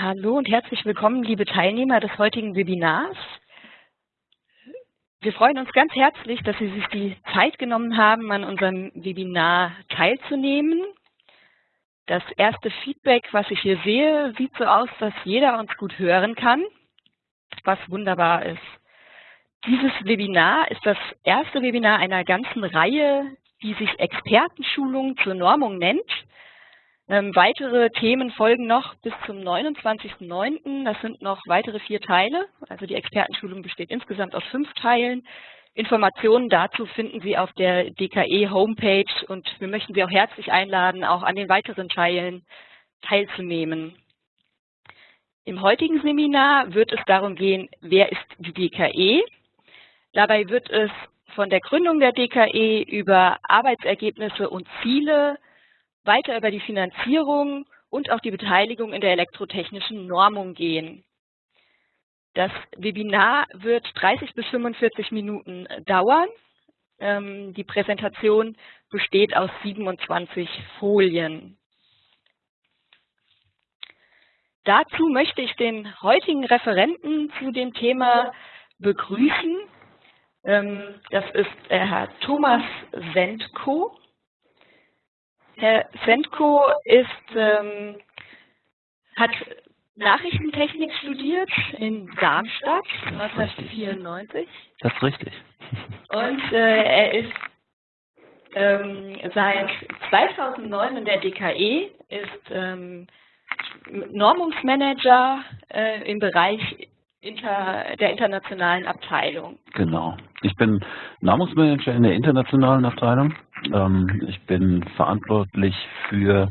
Hallo und herzlich willkommen, liebe Teilnehmer des heutigen Webinars. Wir freuen uns ganz herzlich, dass Sie sich die Zeit genommen haben, an unserem Webinar teilzunehmen. Das erste Feedback, was ich hier sehe, sieht so aus, dass jeder uns gut hören kann, was wunderbar ist. Dieses Webinar ist das erste Webinar einer ganzen Reihe, die sich Expertenschulung zur Normung nennt. Ähm, weitere Themen folgen noch bis zum 29.09. Das sind noch weitere vier Teile. Also die Expertenschulung besteht insgesamt aus fünf Teilen. Informationen dazu finden Sie auf der DKE Homepage und wir möchten Sie auch herzlich einladen, auch an den weiteren Teilen teilzunehmen. Im heutigen Seminar wird es darum gehen, wer ist die DKE? Dabei wird es von der Gründung der DKE über Arbeitsergebnisse und Ziele weiter über die Finanzierung und auch die Beteiligung in der elektrotechnischen Normung gehen. Das Webinar wird 30 bis 45 Minuten dauern. Ähm, die Präsentation besteht aus 27 Folien. Dazu möchte ich den heutigen Referenten zu dem Thema begrüßen. Ähm, das ist Herr Thomas Sendko. Herr Sendko ist, ähm, hat Nachrichtentechnik studiert in Darmstadt 1994. Das ist richtig. Und äh, er ist ähm, seit 2009 in der DKE, ist ähm, Normungsmanager äh, im Bereich inter, der internationalen Abteilung. Genau. Ich bin Normungsmanager in der internationalen Abteilung. Ähm, ich bin verantwortlich für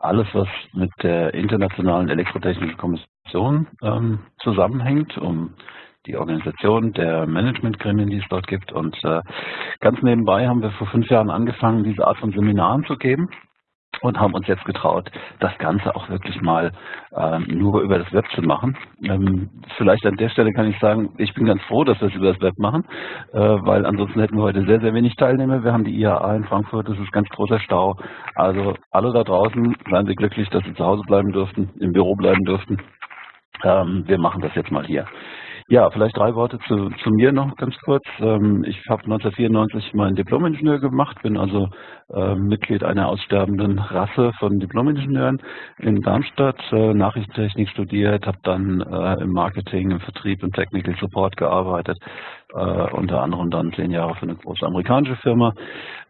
alles, was mit der Internationalen Elektrotechnischen Kommission ähm, zusammenhängt, um die Organisation der Managementgremien, die es dort gibt. Und äh, ganz nebenbei haben wir vor fünf Jahren angefangen, diese Art von Seminaren zu geben und haben uns jetzt getraut, das Ganze auch wirklich mal äh, nur über das Web zu machen. Ähm, vielleicht an der Stelle kann ich sagen, ich bin ganz froh, dass wir es über das Web machen, äh, weil ansonsten hätten wir heute sehr, sehr wenig Teilnehmer. Wir haben die IAA in Frankfurt, das ist ganz großer Stau. Also alle da draußen, seien Sie glücklich, dass Sie zu Hause bleiben dürften, im Büro bleiben dürften. Ähm, wir machen das jetzt mal hier. Ja, vielleicht drei Worte zu, zu mir noch ganz kurz. Ähm, ich habe 1994 meinen Diplom-Ingenieur gemacht, bin also äh, Mitglied einer aussterbenden Rasse von Diplom-Ingenieuren in Darmstadt, äh, Nachrichtentechnik studiert, habe dann äh, im Marketing, im Vertrieb, im Technical Support gearbeitet, äh, unter anderem dann zehn Jahre für eine große amerikanische Firma.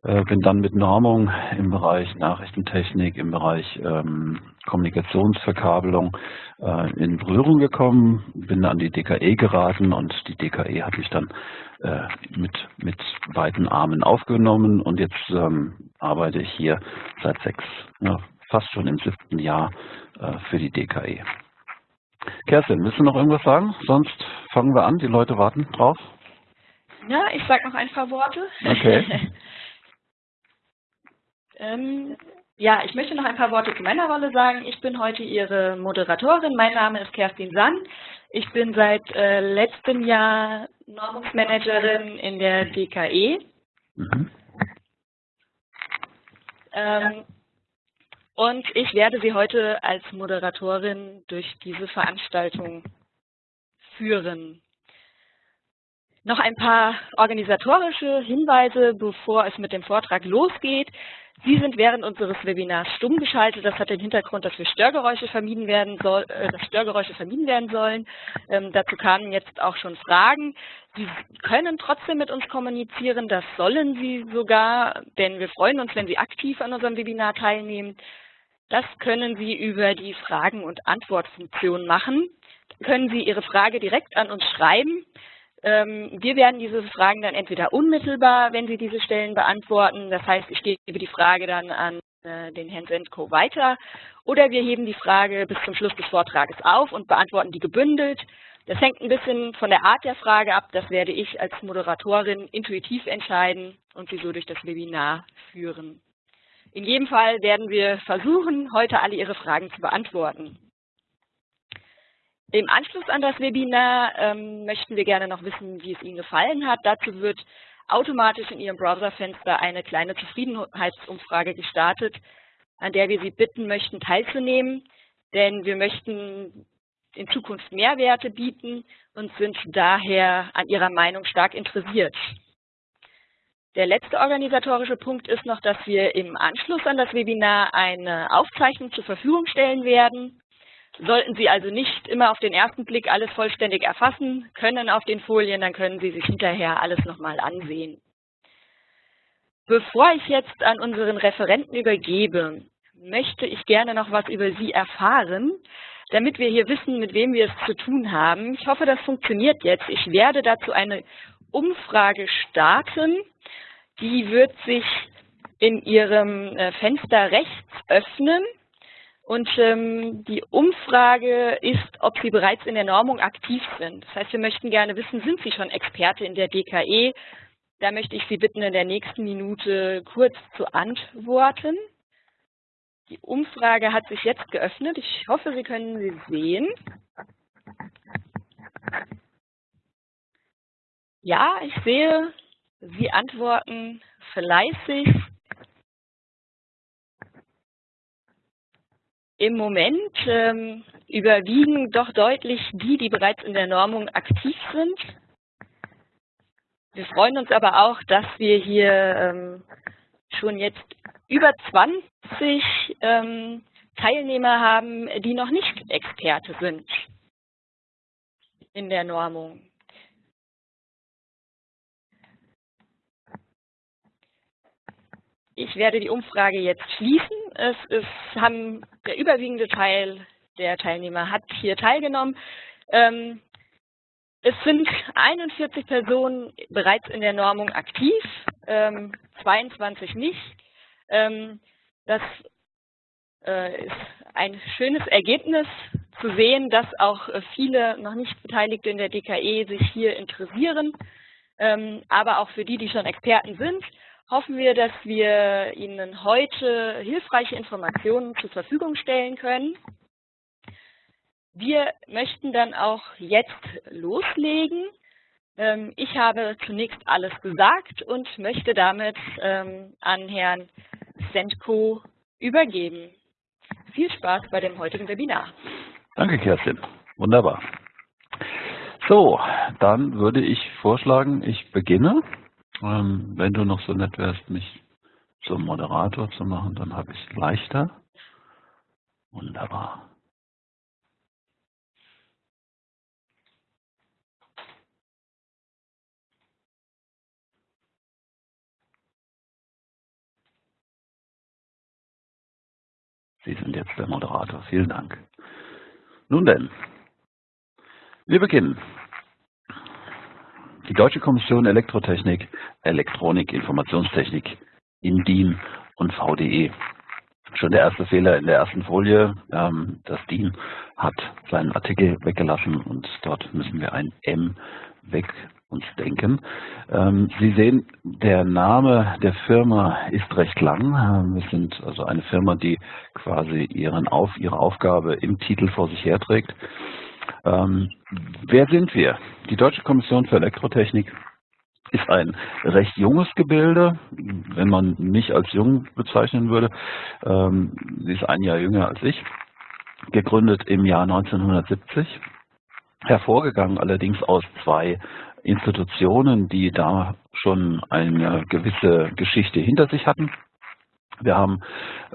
Äh, bin dann mit Normung im Bereich Nachrichtentechnik, im Bereich ähm, Kommunikationsverkabelung äh, in Berührung gekommen, bin an die DKE geraten und die DKE hat mich dann äh, mit, mit beiden Armen aufgenommen und jetzt ähm, arbeite ich hier seit sechs, ja, fast schon im siebten Jahr äh, für die DKE. Kerstin, willst du noch irgendwas sagen? Sonst fangen wir an, die Leute warten drauf. Ja, ich sage noch ein paar Worte. Okay. ähm, ja, ich möchte noch ein paar Worte zu meiner Rolle sagen. Ich bin heute Ihre Moderatorin. Mein Name ist Kerstin Sann. Ich bin seit äh, letztem Jahr Normungsmanagerin in der DKE. Mhm. Ähm, und ich werde Sie heute als Moderatorin durch diese Veranstaltung führen. Noch ein paar organisatorische Hinweise, bevor es mit dem Vortrag losgeht. Sie sind während unseres Webinars stumm geschaltet. Das hat den Hintergrund, dass wir Störgeräusche vermieden werden soll, äh, dass Störgeräusche vermieden werden sollen. Ähm, dazu kamen jetzt auch schon Fragen. Sie können trotzdem mit uns kommunizieren. Das sollen Sie sogar, denn wir freuen uns, wenn Sie aktiv an unserem Webinar teilnehmen. Das können Sie über die Fragen- und Antwortfunktion machen. Da können Sie Ihre Frage direkt an uns schreiben. Ähm, wir werden diese Fragen dann entweder unmittelbar, wenn Sie diese Stellen beantworten, das heißt, ich gebe die Frage dann an äh, den Herrn Sendko weiter, oder wir heben die Frage bis zum Schluss des Vortrages auf und beantworten die gebündelt. Das hängt ein bisschen von der Art der Frage ab, das werde ich als Moderatorin intuitiv entscheiden und Sie so durch das Webinar führen. In jedem Fall werden wir versuchen, heute alle Ihre Fragen zu beantworten. Im Anschluss an das Webinar ähm, möchten wir gerne noch wissen, wie es Ihnen gefallen hat. Dazu wird automatisch in Ihrem Browserfenster eine kleine Zufriedenheitsumfrage gestartet, an der wir Sie bitten möchten, teilzunehmen. Denn wir möchten in Zukunft Mehrwerte bieten und sind daher an Ihrer Meinung stark interessiert. Der letzte organisatorische Punkt ist noch, dass wir im Anschluss an das Webinar eine Aufzeichnung zur Verfügung stellen werden. Sollten Sie also nicht immer auf den ersten Blick alles vollständig erfassen können auf den Folien, dann können Sie sich hinterher alles nochmal ansehen. Bevor ich jetzt an unseren Referenten übergebe, möchte ich gerne noch was über Sie erfahren, damit wir hier wissen, mit wem wir es zu tun haben. Ich hoffe, das funktioniert jetzt. Ich werde dazu eine Umfrage starten. Die wird sich in Ihrem äh, Fenster rechts öffnen. Und ähm, die Umfrage ist, ob Sie bereits in der Normung aktiv sind. Das heißt, wir möchten gerne wissen, sind Sie schon Experte in der DKE? Da möchte ich Sie bitten, in der nächsten Minute kurz zu antworten. Die Umfrage hat sich jetzt geöffnet. Ich hoffe, Sie können sie sehen. Ja, ich sehe, Sie antworten fleißig. Im Moment ähm, überwiegen doch deutlich die, die bereits in der Normung aktiv sind. Wir freuen uns aber auch, dass wir hier ähm, schon jetzt über 20 ähm, Teilnehmer haben, die noch nicht Experte sind in der Normung. Ich werde die Umfrage jetzt schließen. Es ist, haben, der überwiegende Teil der Teilnehmer hat hier teilgenommen. Ähm, es sind 41 Personen bereits in der Normung aktiv, ähm, 22 nicht. Ähm, das äh, ist ein schönes Ergebnis zu sehen, dass auch viele noch nicht Beteiligte in der DKE sich hier interessieren. Ähm, aber auch für die, die schon Experten sind, hoffen wir, dass wir Ihnen heute hilfreiche Informationen zur Verfügung stellen können. Wir möchten dann auch jetzt loslegen. Ähm, ich habe zunächst alles gesagt und möchte damit ähm, an Herrn Sendko übergeben. Viel Spaß bei dem heutigen Webinar. Danke, Kerstin. Wunderbar. So, dann würde ich vorschlagen, ich beginne. Ähm, wenn du noch so nett wärst, mich zum Moderator zu machen, dann habe ich es leichter. Wunderbar. Sie sind jetzt der Moderator. Vielen Dank. Nun denn, wir beginnen. Die Deutsche Kommission Elektrotechnik, Elektronik, Informationstechnik, INDIN und VDE. Schon der erste Fehler in der ersten Folie. Ähm, das DIN hat seinen Artikel weggelassen und dort müssen wir ein M weg uns denken. Ähm, Sie sehen, der Name der Firma ist recht lang. Ähm, wir sind also eine Firma, die quasi ihren Auf, ihre Aufgabe im Titel vor sich herträgt. Ähm, wer sind wir? Die Deutsche Kommission für Elektrotechnik ist ein recht junges Gebilde, wenn man mich als jung bezeichnen würde. sie ist ein Jahr jünger als ich, gegründet im Jahr 1970 hervorgegangen allerdings aus zwei Institutionen, die da schon eine gewisse Geschichte hinter sich hatten. Wir haben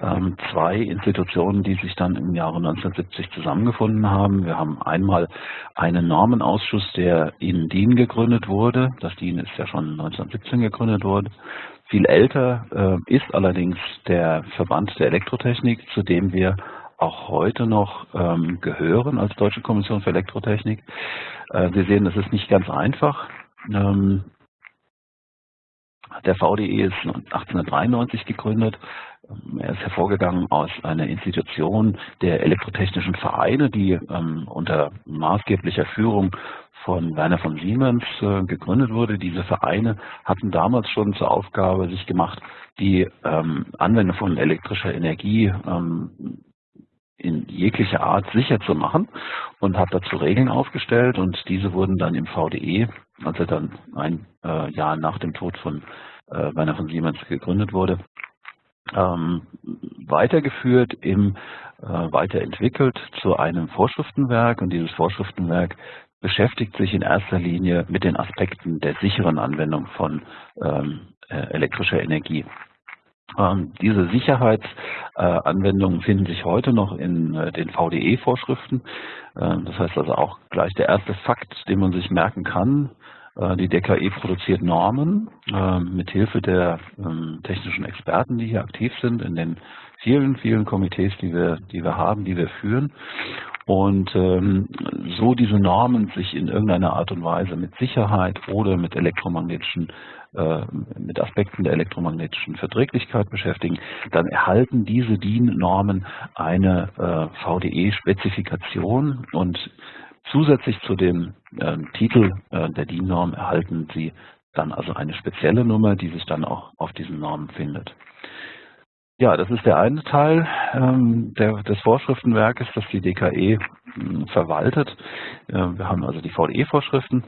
ähm, zwei Institutionen, die sich dann im Jahre 1970 zusammengefunden haben. Wir haben einmal einen Normenausschuss, der in DIN gegründet wurde. Das DIN ist ja schon 1917 gegründet worden. Viel älter äh, ist allerdings der Verband der Elektrotechnik, zu dem wir auch heute noch ähm, gehören als Deutsche Kommission für Elektrotechnik. Äh, wir sehen, das ist nicht ganz einfach. Ähm, der VDE ist 1893 gegründet. Ähm, er ist hervorgegangen aus einer Institution der elektrotechnischen Vereine, die ähm, unter maßgeblicher Führung von Werner von Siemens äh, gegründet wurde. Diese Vereine hatten damals schon zur Aufgabe sich gemacht, die ähm, Anwendung von elektrischer Energie ähm, in jeglicher Art sicher zu machen und hat dazu Regeln aufgestellt und diese wurden dann im VDE, als er dann ein äh, Jahr nach dem Tod von äh, Werner von Siemens gegründet wurde, ähm, weitergeführt, im, äh, weiterentwickelt zu einem Vorschriftenwerk und dieses Vorschriftenwerk beschäftigt sich in erster Linie mit den Aspekten der sicheren Anwendung von ähm, äh, elektrischer Energie. Ähm, diese Sicherheitsanwendungen äh, finden sich heute noch in äh, den VDE-Vorschriften. Äh, das heißt also auch gleich der erste Fakt, den man sich merken kann. Äh, die DKE produziert Normen äh, mit Hilfe der ähm, technischen Experten, die hier aktiv sind in den vielen, vielen Komitees, die wir, die wir haben, die wir führen. Und ähm, so diese Normen sich in irgendeiner Art und Weise mit Sicherheit oder mit elektromagnetischen, äh, mit Aspekten der elektromagnetischen Verträglichkeit beschäftigen, dann erhalten diese DIN-Normen eine äh, VDE-Spezifikation und zusätzlich zu dem äh, Titel äh, der DIN-Norm erhalten Sie dann also eine spezielle Nummer, die sich dann auch auf diesen Normen findet. Ja, das ist der eine Teil ähm, der, des Vorschriftenwerkes, das die DKE äh, verwaltet. Äh, wir haben also die VDE-Vorschriften.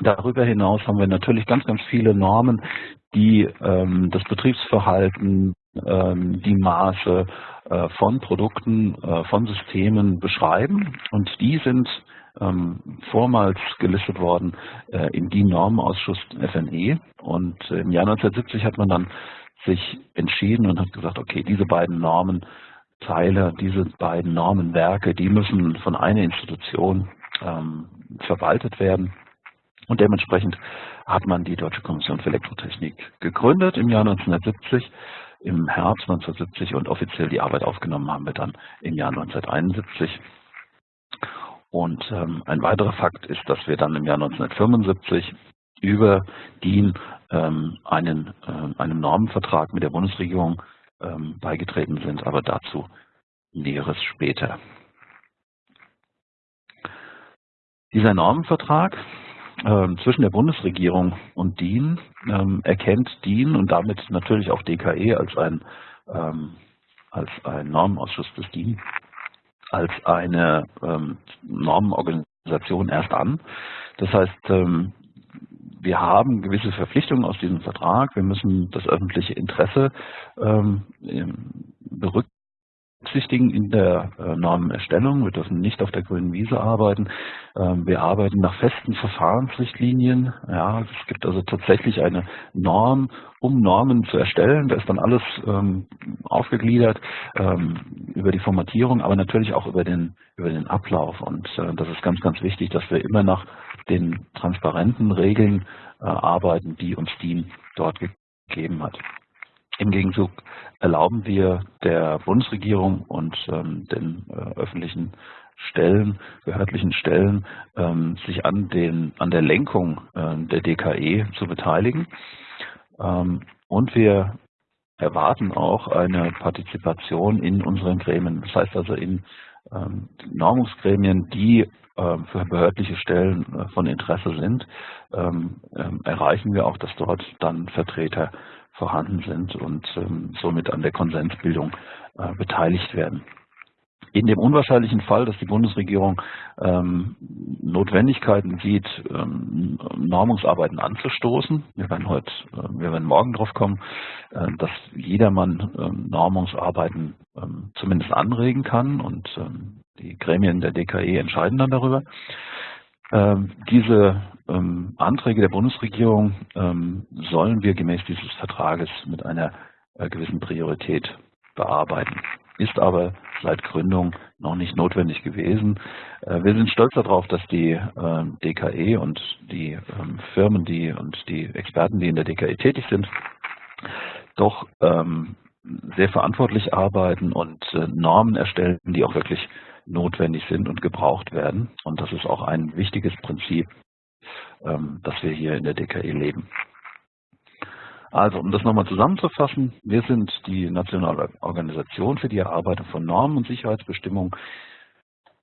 Darüber hinaus haben wir natürlich ganz, ganz viele Normen, die ähm, das Betriebsverhalten, ähm, die Maße äh, von Produkten, äh, von Systemen beschreiben. Und die sind ähm, vormals gelistet worden äh, im DIN-Normenausschuss FNE. Und im Jahr 1970 hat man dann sich entschieden und hat gesagt, okay, diese beiden Normenteile, diese beiden Normenwerke, die müssen von einer Institution ähm, verwaltet werden. Und dementsprechend hat man die Deutsche Kommission für Elektrotechnik gegründet im Jahr 1970, im Herbst 1970 und offiziell die Arbeit aufgenommen haben wir dann im Jahr 1971. Und ähm, ein weiterer Fakt ist, dass wir dann im Jahr 1975 über DIN ähm, einen, äh, einem Normenvertrag mit der Bundesregierung ähm, beigetreten sind, aber dazu Näheres später. Dieser Normenvertrag äh, zwischen der Bundesregierung und DIN ähm, erkennt DIN und damit natürlich auch DKE als ein, ähm, als ein Normenausschuss des DIN als eine ähm, Normenorganisation erst an. Das heißt, ähm, wir haben gewisse Verpflichtungen aus diesem Vertrag. Wir müssen das öffentliche Interesse ähm, berücksichtigen in der äh, Normenerstellung. Wir dürfen nicht auf der grünen Wiese arbeiten. Ähm, wir arbeiten nach festen Verfahrensrichtlinien. Ja, es gibt also tatsächlich eine Norm, um Normen zu erstellen. Da ist dann alles ähm, aufgegliedert ähm, über die Formatierung, aber natürlich auch über den, über den Ablauf. Und äh, das ist ganz, ganz wichtig, dass wir immer nach den transparenten Regeln äh, arbeiten, die uns DIN dort gegeben hat. Im Gegenzug erlauben wir der Bundesregierung und ähm, den äh, öffentlichen Stellen, behördlichen Stellen, ähm, sich an, den, an der Lenkung äh, der DKE zu beteiligen. Ähm, und wir erwarten auch eine Partizipation in unseren Gremien. Das heißt also in ähm, Normungsgremien, die ähm, für behördliche Stellen äh, von Interesse sind, ähm, erreichen wir auch, dass dort dann Vertreter vorhanden sind und somit an der Konsensbildung äh, beteiligt werden. In dem unwahrscheinlichen Fall, dass die Bundesregierung ähm, Notwendigkeiten sieht, ähm, Normungsarbeiten anzustoßen, wir werden heute, äh, wir werden morgen drauf kommen, äh, dass jedermann ähm, Normungsarbeiten ähm, zumindest anregen kann und ähm, die Gremien der DKE entscheiden dann darüber. Ähm, diese ähm, Anträge der Bundesregierung ähm, sollen wir gemäß dieses Vertrages mit einer äh, gewissen Priorität bearbeiten ist aber seit Gründung noch nicht notwendig gewesen. Äh, wir sind stolz darauf, dass die DKE und die Firmen, die und die Experten, die in der DKE tätig sind, doch sehr verantwortlich arbeiten und äh, Normen erstellen, die auch wirklich notwendig sind und gebraucht werden. Und das ist auch ein wichtiges Prinzip, das wir hier in der DKE leben. Also, um das nochmal zusammenzufassen, wir sind die nationale Organisation für die Erarbeitung von Normen und Sicherheitsbestimmungen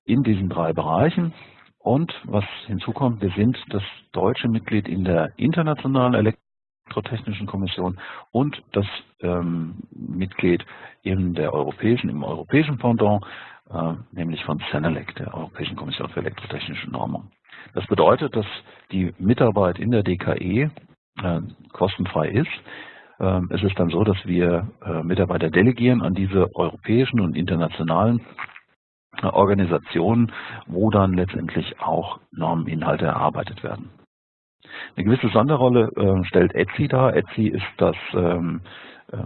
in diesen drei Bereichen. Und was hinzukommt, wir sind das deutsche Mitglied in der Internationalen Elektrotechnischen Kommission und das ähm, Mitglied in der europäischen, im europäischen Pendant, nämlich von CENELEC, der Europäischen Kommission für elektrotechnische Normung. Das bedeutet, dass die Mitarbeit in der DKE äh, kostenfrei ist. ähm, ist es dann so, dass wir äh, Mitarbeiter delegieren an diese europäischen und internationalen äh, Organisationen, wo dann letztendlich auch Normeninhalte erarbeitet werden. Eine gewisse Sonderrolle äh, stellt Etsy dar. Etsy ist das ähm, äh,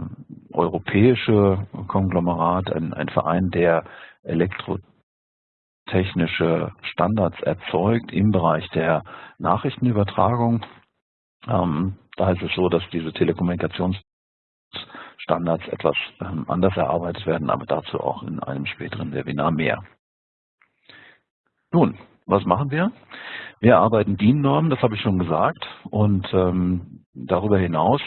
europäische Konglomerat, ein, ein Verein, der elektrotechnische Standards erzeugt im Bereich der Nachrichtenübertragung. Ähm, da ist es so, dass diese Telekommunikationsstandards etwas ähm, anders erarbeitet werden, aber dazu auch in einem späteren Webinar mehr. Nun, was machen wir? Wir arbeiten DIN-Normen, das habe ich schon gesagt, und ähm, darüber hinaus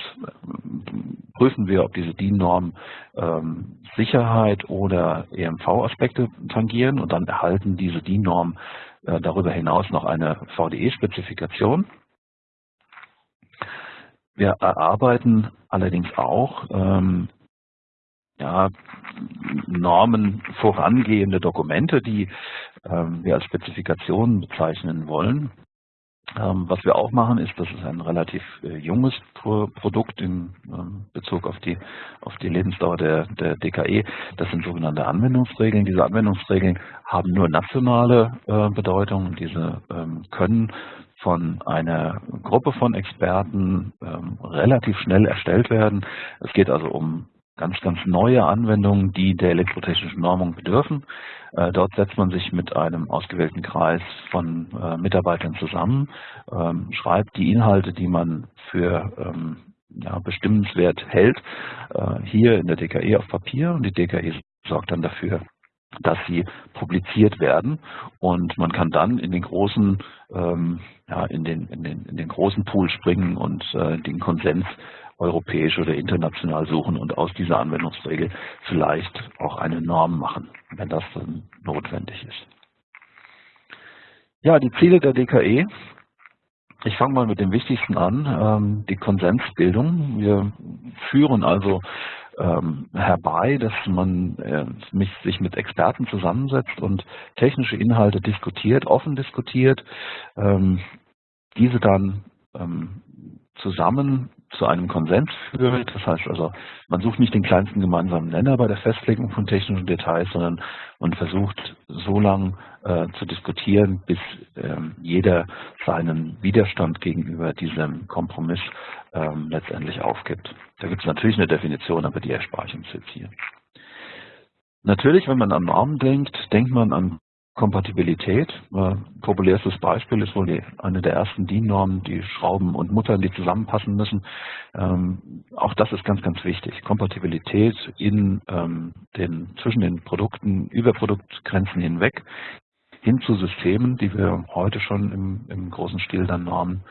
ähm, prüfen wir, ob diese DIN-Normen ähm, Sicherheit oder EMV-Aspekte tangieren und dann erhalten diese DIN-Normen äh, darüber hinaus noch eine VDE-Spezifikation. Wir erarbeiten allerdings auch ähm, ja, Normen vorangehende Dokumente, die ähm, wir als Spezifikationen bezeichnen wollen. Ähm, was wir auch machen, ist, das ist ein relativ äh, junges Pro Produkt in ähm, Bezug auf die, auf die Lebensdauer der, der DKE. Das sind sogenannte Anwendungsregeln. Diese Anwendungsregeln haben nur nationale äh, Bedeutung. Diese ähm, können von einer Gruppe von Experten relativ schnell erstellt werden. Es geht also um ganz, ganz neue Anwendungen, die der elektrotechnischen Normung bedürfen. Äh, dort setzt man sich mit einem ausgewählten Kreis von äh, Mitarbeitern zusammen, ähm, schreibt die Inhalte, die man für ähm, ja, bestimmenswert hält, äh, hier in der DKE auf Papier und die DKE sorgt dann dafür, dass sie publiziert werden und man kann dann in den großen ähm, ja, in den, in den, in den großen Pool springen und äh, den Konsens europäisch oder international suchen und aus dieser Anwendungsregel vielleicht auch eine Norm machen, wenn das dann notwendig ist. Ja, die Ziele der DKE. Ich fange mal mit dem Wichtigsten an, ähm, die Konsensbildung. Wir führen also ähm, herbei, dass man äh, sich mit Experten zusammensetzt und technische Inhalte diskutiert, offen diskutiert, ähm, diese dann zusammen zu einem Konsens führt. Das heißt also, man sucht nicht den kleinsten gemeinsamen Nenner bei der Festlegung von technischen Details, sondern man versucht so lange äh, zu diskutieren, bis ähm, jeder seinen Widerstand gegenüber diesem Kompromiss ähm, letztendlich aufgibt. Da gibt es natürlich eine Definition, aber die erspare ich uns jetzt hier. Natürlich, wenn man an Normen denkt, denkt man an Kompatibilität. Äh, populärstes Beispiel ist wohl die, eine der ersten DIN-Normen, die Schrauben und Muttern, die zusammenpassen müssen. Ähm, auch das ist ganz, ganz wichtig. Kompatibilität in, ähm, den, zwischen den Produkten, über Produktgrenzen hinweg, hin zu Systemen, die wir heute schon im, im großen Stil dann normen.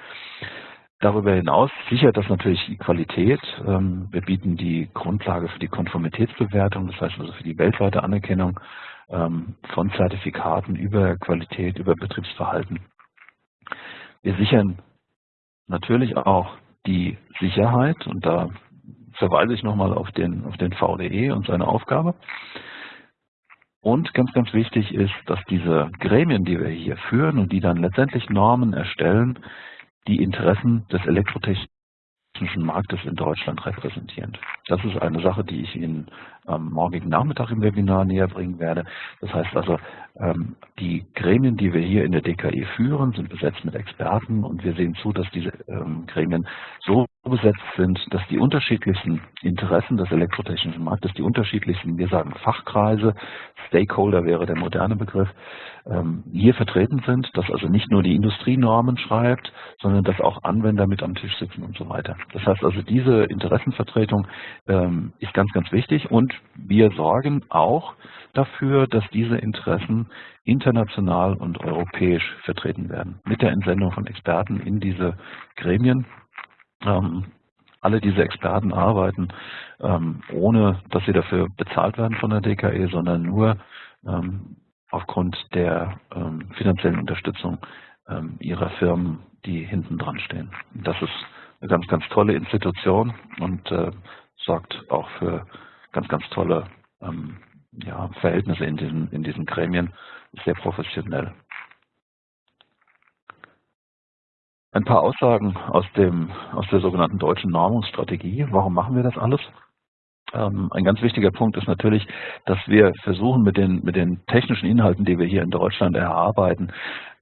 Darüber hinaus sichert das natürlich die Qualität. Ähm, wir bieten die Grundlage für die Konformitätsbewertung, das heißt also für die weltweite Anerkennung ähm, von Zertifikaten über Qualität, über Betriebsverhalten. Wir sichern natürlich auch die Sicherheit und da verweise ich nochmal auf den, auf den VDE und seine Aufgabe. Und ganz, ganz wichtig ist, dass diese Gremien, die wir hier führen und die dann letztendlich Normen erstellen, die Interessen des Elektrotechnischen Marktes in Deutschland repräsentieren. Das ist eine Sache, die ich Ihnen am morgigen Nachmittag im Webinar näher bringen werde. Das heißt also, ähm, die Gremien, die wir hier in der DKE führen, sind besetzt mit Experten und wir sehen zu, dass diese ähm, Gremien so besetzt sind, dass die unterschiedlichsten Interessen des elektrotechnischen Marktes, die unterschiedlichsten, wir sagen Fachkreise, Stakeholder wäre der moderne Begriff, ähm, hier vertreten sind, dass also nicht nur die Industrie Normen schreibt, sondern dass auch Anwender mit am Tisch sitzen und so weiter. Das heißt also, diese Interessenvertretung ist ganz, ganz wichtig und wir sorgen auch dafür, dass diese Interessen international und europäisch vertreten werden. Mit der Entsendung von Experten in diese Gremien. Ähm, alle diese Experten arbeiten, ähm, ohne dass sie dafür bezahlt werden von der DKE, sondern nur ähm, aufgrund der ähm, finanziellen Unterstützung ähm, ihrer Firmen, die hinten dran stehen. Das ist eine ganz, ganz tolle Institution und äh, sorgt auch für ganz, ganz tolle ähm, ja, Verhältnisse in diesen, in diesen Gremien, sehr professionell. Ein paar Aussagen aus, dem, aus der sogenannten deutschen Normungsstrategie. Warum machen wir das alles? Ähm, ein ganz wichtiger Punkt ist natürlich, dass wir versuchen, mit den, mit den technischen Inhalten, die wir hier in Deutschland erarbeiten,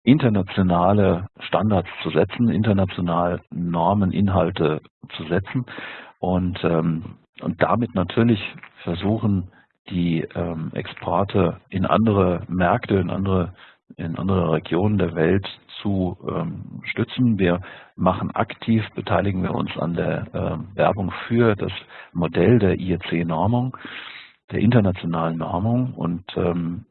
internationale Standards zu setzen, international Normen, Inhalte zu setzen und, ähm, und damit natürlich versuchen, die ähm, Exporte in andere Märkte, in andere in andere Regionen der Welt zu ähm, stützen. Wir machen aktiv, beteiligen wir uns an der äh, Werbung für das Modell der IEC-Normung, der internationalen Normung und ähm,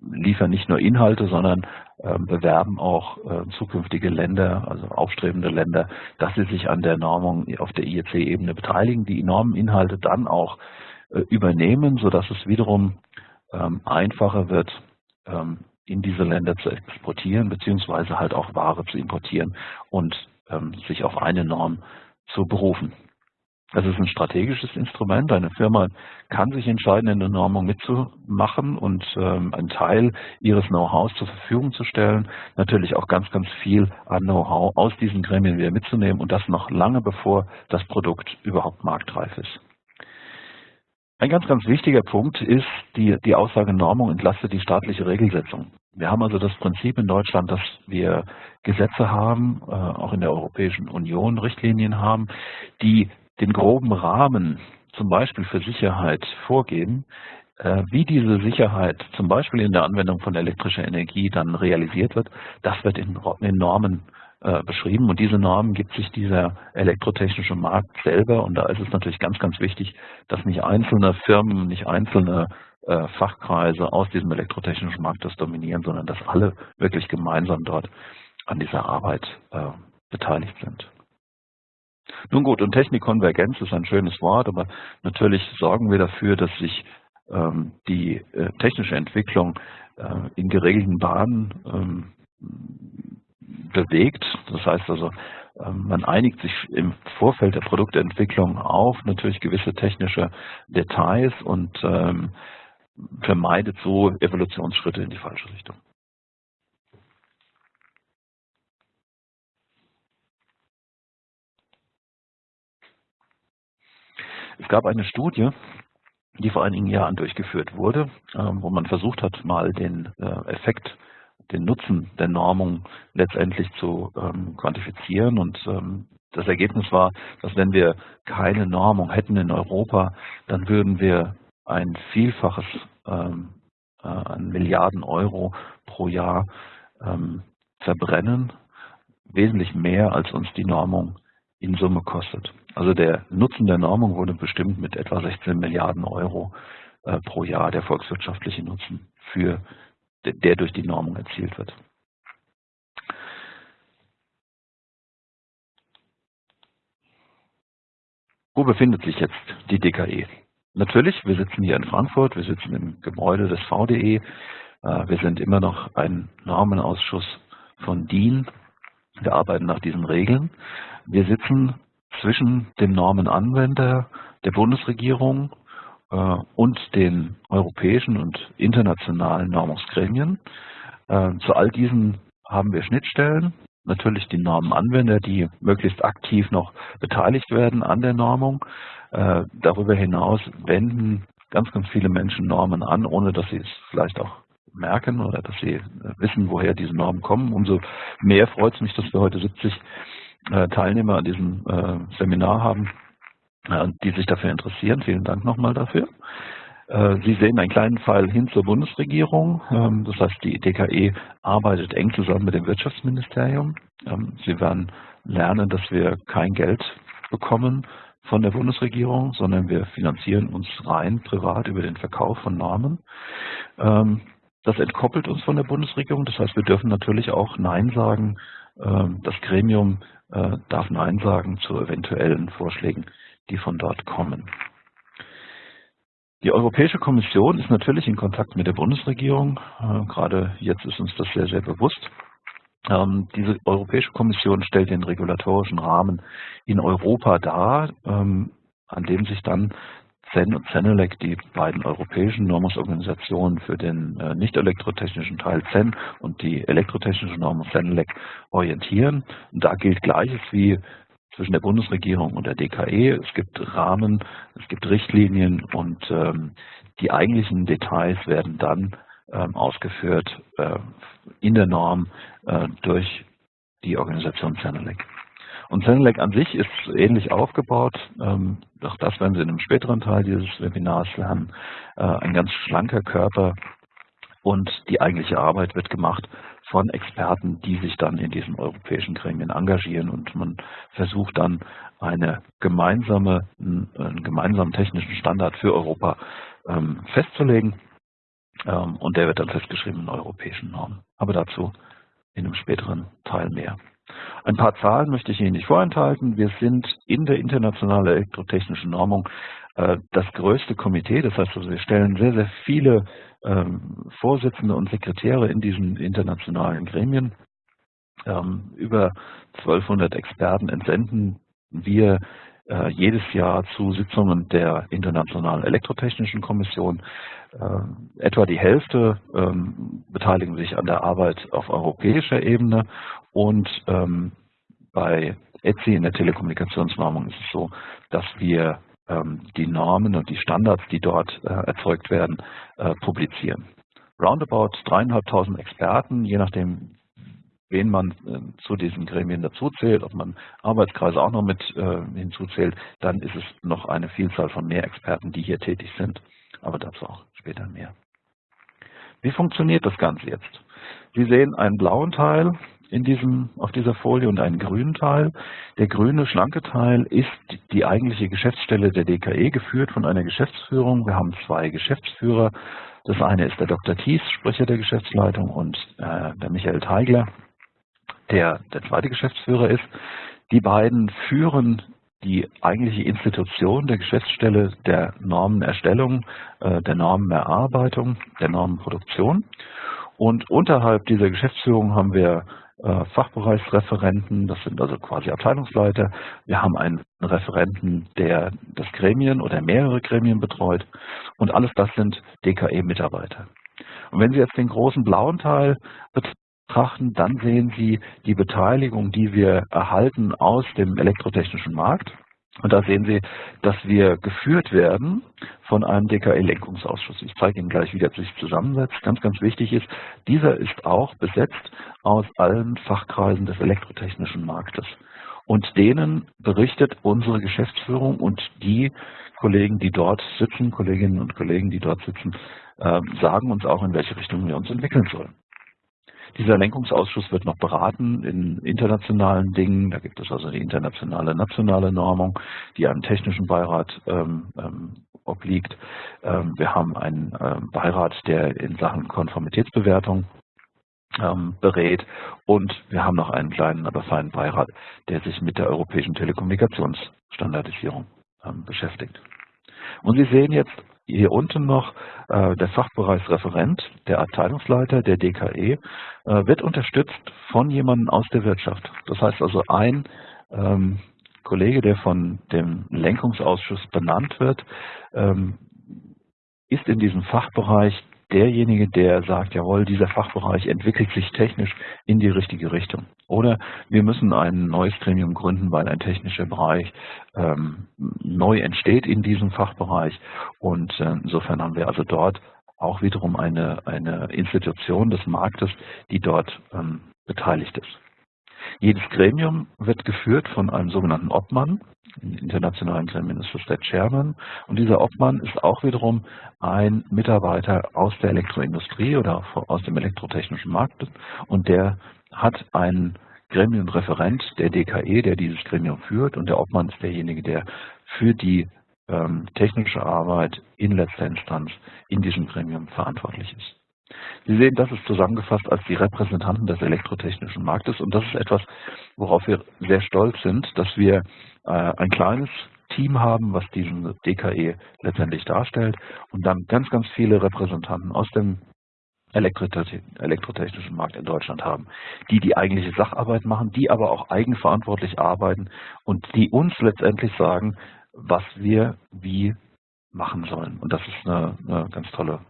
liefern nicht nur Inhalte, sondern äh, bewerben auch äh, zukünftige Länder, also aufstrebende Länder, dass sie sich an der Normung auf der IEC-Ebene beteiligen, die Normeninhalte dann auch äh, übernehmen, sodass es wiederum ähm, einfacher wird, ähm, in diese Länder zu exportieren, beziehungsweise halt auch Ware zu importieren und ähm, sich auf eine Norm zu berufen. Das ist ein strategisches Instrument. Eine Firma kann sich entscheiden, in der Normung mitzumachen und ähm, einen Teil ihres Know-hows zur Verfügung zu stellen. Natürlich auch ganz, ganz viel an Know-how aus diesen Gremien wieder mitzunehmen und das noch lange bevor das Produkt überhaupt marktreif ist. Ein ganz, ganz wichtiger Punkt ist die, die Aussage Normung entlastet die staatliche Regelsetzung. Wir haben also das Prinzip in Deutschland, dass wir Gesetze haben, äh, auch in der Europäischen Union Richtlinien haben, die den groben Rahmen zum Beispiel für Sicherheit vorgeben. Äh, wie diese Sicherheit zum Beispiel in der Anwendung von elektrischer Energie dann realisiert wird, das wird in, in Normen äh, beschrieben. Und diese Normen gibt sich dieser elektrotechnische Markt selber. Und da ist es natürlich ganz, ganz wichtig, dass nicht einzelne Firmen, nicht einzelne äh, Fachkreise aus diesem elektrotechnischen Markt das dominieren, sondern dass alle wirklich gemeinsam dort an dieser Arbeit äh, beteiligt sind. Nun gut, und Technikkonvergenz ist ein schönes Wort, aber natürlich sorgen wir dafür, dass sich ähm, die äh, technische Entwicklung äh, in geregelten Bahnen ähm, bewegt. Das heißt also, ähm, man einigt sich im Vorfeld der Produktentwicklung auf natürlich gewisse technische Details und ähm, vermeidet so Evolutionsschritte in die falsche Richtung. Es gab eine Studie, die vor einigen Jahren durchgeführt wurde, ähm, wo man versucht hat, mal den äh, Effekt den Nutzen der Normung letztendlich zu ähm, quantifizieren. Und ähm, das Ergebnis war, dass wenn wir keine Normung hätten in Europa, dann würden wir ein Vielfaches ähm, äh, an Milliarden Euro pro Jahr ähm, verbrennen, wesentlich mehr als uns die Normung in Summe kostet. Also der Nutzen der Normung wurde bestimmt mit etwa 16 Milliarden Euro äh, pro Jahr, der volkswirtschaftliche Nutzen für der durch die Normung erzielt wird. Wo befindet sich jetzt die DKE? Natürlich, wir sitzen hier in Frankfurt, wir sitzen im Gebäude des VDE, äh, wir sind immer noch ein Normenausschuss von DIN, wir arbeiten nach diesen Regeln. Wir sitzen zwischen dem Normenanwender der Bundesregierung äh, und den europäischen und internationalen Normungsgremien. Äh, zu all diesen haben wir Schnittstellen, natürlich die Normenanwender, die möglichst aktiv noch beteiligt werden an der Normung. Äh, darüber hinaus wenden ganz, ganz viele Menschen Normen an, ohne dass sie es vielleicht auch merken oder dass sie wissen, woher diese Normen kommen. Umso mehr freut es mich, dass wir heute 70 Teilnehmer an diesem Seminar haben, die sich dafür interessieren. Vielen Dank nochmal dafür. Äh, Sie sehen einen kleinen Pfeil hin zur Bundesregierung. Ähm, das heißt, die DKE arbeitet eng zusammen mit dem Wirtschaftsministerium. Ähm, Sie werden lernen, dass wir kein Geld bekommen von der Bundesregierung, sondern wir finanzieren uns rein privat über den Verkauf von Normen. Ähm, das entkoppelt uns von der Bundesregierung. Das heißt, wir dürfen natürlich auch Nein sagen. Das Gremium äh, darf Nein sagen zu eventuellen Vorschlägen die von dort kommen. Die Europäische Kommission ist natürlich in Kontakt mit der Bundesregierung. Äh, gerade jetzt ist uns das sehr, sehr bewusst. Ähm, diese Europäische Kommission stellt den regulatorischen Rahmen in Europa dar, ähm, an dem sich dann CEN und CENELEC, die beiden europäischen Normungsorganisationen für den äh, nicht elektrotechnischen Teil CEN und die elektrotechnische Normung CENELEC orientieren. Und da gilt Gleiches wie zwischen der Bundesregierung und der DKE. Es gibt Rahmen, es gibt Richtlinien und ähm, die eigentlichen Details werden dann ähm, ausgeführt äh, in der Norm äh, durch die Organisation CENELEC. Und Zenelec an sich ist ähnlich aufgebaut. Ähm, auch das werden Sie in einem späteren Teil dieses Webinars lernen. Äh, ein ganz schlanker Körper und die eigentliche Arbeit wird gemacht von Experten, die sich dann in diesen europäischen Gremien engagieren und man versucht dann eine gemeinsame, einen gemeinsamen technischen Standard für Europa ähm, festzulegen ähm, und der wird dann festgeschrieben in europäischen Normen. Aber dazu in einem späteren Teil mehr. Ein paar Zahlen möchte ich Ihnen nicht vorenthalten. Wir sind in der internationalen elektrotechnischen Normung das größte Komitee. Das heißt, also wir stellen sehr, sehr viele ähm, Vorsitzende und Sekretäre in diesen internationalen Gremien. Ähm, über 1200 Experten entsenden wir äh, jedes Jahr zu Sitzungen der Internationalen Elektrotechnischen Kommission. Äh, etwa die Hälfte ähm, beteiligen sich an der Arbeit auf europäischer Ebene und ähm, bei ETSI in der Telekommunikationsnormung ist es so, dass wir ähm, die Normen und die Standards, die dort äh, erzeugt werden, äh, publizieren. Roundabout dreieinhalbtausend Experten, je nachdem, wen man äh, zu diesen Gremien dazuzählt, ob man Arbeitskreise auch noch mit äh, hinzuzählt, dann ist es noch eine Vielzahl von mehr Experten, die hier tätig sind, aber dazu auch später mehr. Wie funktioniert das Ganze jetzt? Sie sehen einen blauen Teil in diesem, auf dieser Folie und einen grünen Teil. Der grüne, schlanke Teil ist die eigentliche Geschäftsstelle der DKE, geführt von einer Geschäftsführung. Wir haben zwei Geschäftsführer. Das eine ist der Dr. Thies, Sprecher der Geschäftsleitung, und äh, der Michael Teigler, der der zweite Geschäftsführer ist. Die beiden führen die eigentliche Institution der Geschäftsstelle der Normenerstellung, äh, der Normenerarbeitung, der Normenproduktion. Und unterhalb dieser Geschäftsführung haben wir Fachbereichsreferenten, das sind also quasi Abteilungsleiter. Wir haben einen Referenten, der das Gremien oder mehrere Gremien betreut. Und alles das sind DKE-Mitarbeiter. Und wenn Sie jetzt den großen blauen Teil betrachten, dann sehen Sie die Beteiligung, die wir erhalten aus dem elektrotechnischen Markt. Und da sehen Sie, dass wir geführt werden von einem DKE-Lenkungsausschuss. Ich zeige Ihnen gleich, wie der sich zusammensetzt. Ganz, ganz wichtig ist, dieser ist auch besetzt aus allen Fachkreisen des elektrotechnischen Marktes. Und denen berichtet unsere Geschäftsführung und die Kollegen, die dort sitzen, Kolleginnen und Kollegen, die dort sitzen, äh, sagen uns auch, in welche Richtung wir uns entwickeln sollen. Dieser Lenkungsausschuss wird noch beraten in internationalen Dingen. Da gibt es also die internationale nationale Normung, die einem technischen Beirat ähm, ähm, obliegt. Ähm, wir haben einen ähm, Beirat, der in Sachen Konformitätsbewertung ähm, berät und wir haben noch einen kleinen, aber feinen Beirat, der sich mit der europäischen Telekommunikationsstandardisierung ähm, beschäftigt. Und Sie sehen jetzt hier unten noch äh, der Fachbereichsreferent, der Abteilungsleiter der DKE, äh, wird unterstützt von jemandem aus der Wirtschaft. Das heißt also ein ähm, Kollege, der von dem Lenkungsausschuss benannt wird, ähm, ist in diesem Fachbereich derjenige, der sagt, jawohl, dieser Fachbereich entwickelt sich technisch in die richtige Richtung. Oder wir müssen ein neues Gremium gründen, weil ein technischer Bereich ähm, neu entsteht in diesem Fachbereich. Und äh, insofern haben wir also dort auch wiederum eine, eine Institution des Marktes, die dort ähm, beteiligt ist. Jedes Gremium wird geführt von einem sogenannten Obmann. In internationalen Gremien ist das der Chairman. Und dieser Obmann ist auch wiederum ein Mitarbeiter aus der Elektroindustrie oder aus dem elektrotechnischen Markt. Und der hat einen Gremienreferent der DKE, der dieses Gremium führt. Und der Obmann ist derjenige, der für die ähm, technische Arbeit in letzter Instanz in diesem Gremium verantwortlich ist. Sie sehen, das ist zusammengefasst als die Repräsentanten des elektrotechnischen Marktes und das ist etwas, worauf wir sehr stolz sind, dass wir äh, ein kleines Team haben, was diesen DKE letztendlich darstellt und dann ganz, ganz viele Repräsentanten aus dem elektrotechnischen Markt in Deutschland haben, die die eigentliche Sacharbeit machen, die aber auch eigenverantwortlich arbeiten und die uns letztendlich sagen, was wir wie machen sollen. Und das ist eine, eine ganz tolle,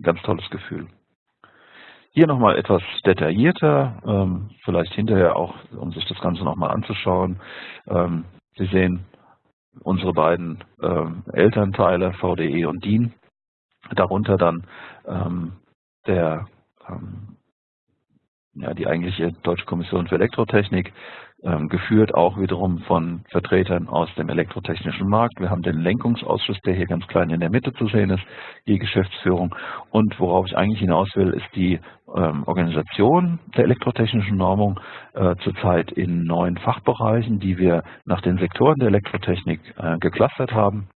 ganz tolles Gefühl. Hier nochmal etwas detaillierter, ähm, vielleicht hinterher auch, um sich das Ganze nochmal anzuschauen. Ähm, Sie sehen unsere beiden ähm, Elternteile, VDE und DIN. Darunter dann der, ja, die eigentliche Deutsche Kommission für Elektrotechnik, geführt auch wiederum von Vertretern aus dem elektrotechnischen Markt. Wir haben den Lenkungsausschuss, der hier ganz klein in der Mitte zu sehen ist, die Geschäftsführung. Und worauf ich eigentlich hinaus will, ist die ähm, Organisation der elektrotechnischen Normung äh, zurzeit in neun Fachbereichen, die wir nach den Sektoren der Elektrotechnik äh, geclustert haben.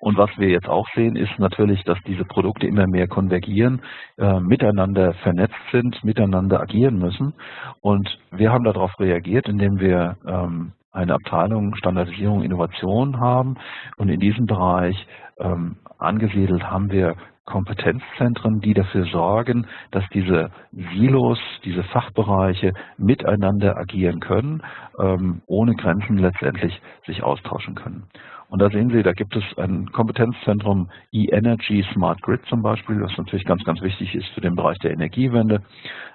Und was wir jetzt auch sehen, ist natürlich, dass diese Produkte immer mehr konvergieren, äh, miteinander vernetzt sind, miteinander agieren müssen. Und wir haben darauf reagiert, indem wir ähm, eine Abteilung Standardisierung Innovation haben. Und in diesem Bereich ähm, angesiedelt haben wir Kompetenzzentren, die dafür sorgen, dass diese Silos, diese Fachbereiche miteinander agieren können, ähm, ohne Grenzen letztendlich sich austauschen können. Und da sehen Sie, da gibt es ein Kompetenzzentrum E-Energy Smart Grid zum Beispiel, was natürlich ganz, ganz wichtig ist für den Bereich der Energiewende.